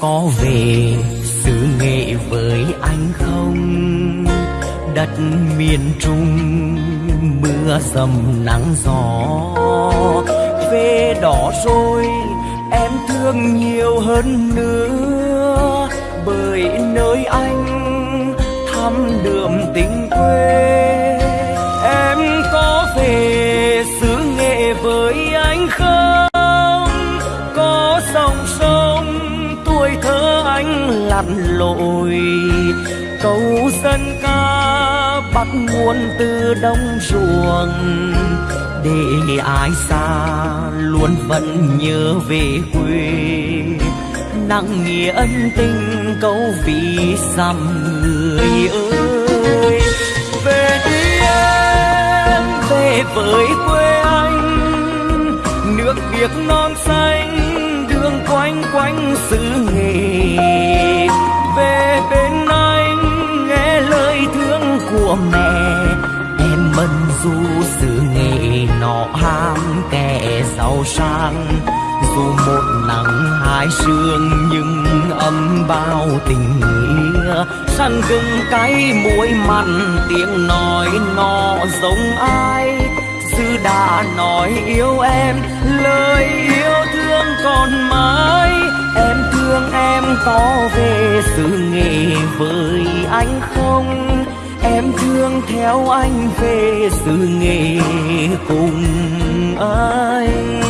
có về xứ nghệ với anh không? Đất miền trung, mưa dầm nắng gió. Về đó rồi em thương nhiều hơn nữa. Bởi nơi anh thăm đường tình quê. Lạt lội. Câu dân ca bắt nguồn từ đông ruộng. Để ai xa luôn vẫn nhớ về quê. Nặng nghĩa ân tình câu vì dặm người ơi. Về đi em, về với quê anh. Nước việt non xanh dù sự nghề xứ nghệ nọ ham kẻ giàu sang, dù một nắng hai sương, nhưng âm bao tình nghĩa. Săn gừng cay muối mặn, tiếng nói nó giống ai? Sư đã nói yêu em, lời yêu thương còn mãi. Em thương em có về sự nghề với anh không? Em thương theo anh về xứ nghề cùng anh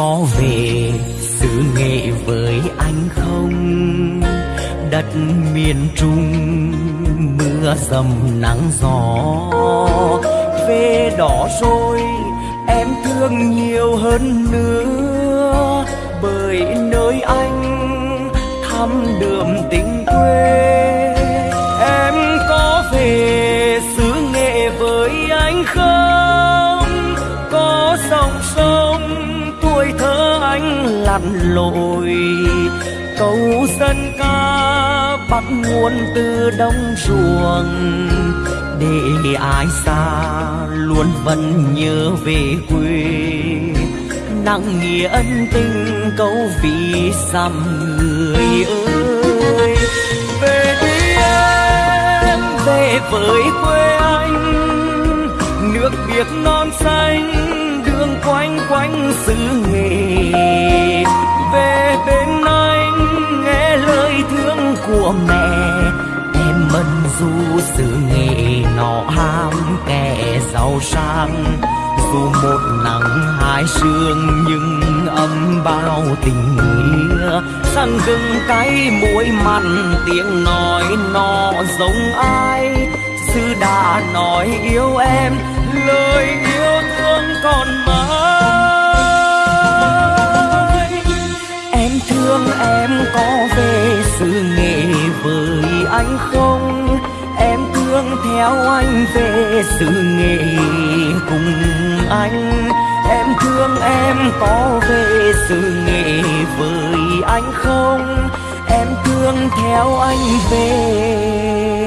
có về xứ nghệ với anh không? Đất miền trung, mưa dầm nắng gió. Về đó rồi, em thương nhiều hơn nữa. Bởi nơi anh thăm đường tình lặn lội. Câu dân ca bắt nguồn từ đông ruộng. Để ai xa luôn vẫn nhớ về quê. Nặng nghĩa ân tình câu vì dặm người ơi. Về đi em về với quê anh. Nước biếc non xanh sự nghề nọ ham, kẻ giàu sang. Dù một nắng hai sương nhưng âm bao tình nghĩa. Săn gừng cay muối mặn, tiếng nói nó giống ai? Sư đã nói yêu em, lời yêu thương còn mãi. Em thương em có về sự nghề với anh không? Theo anh về sự nghề cùng anh. Em thương em có về sự nghề với anh không? Em thương theo anh về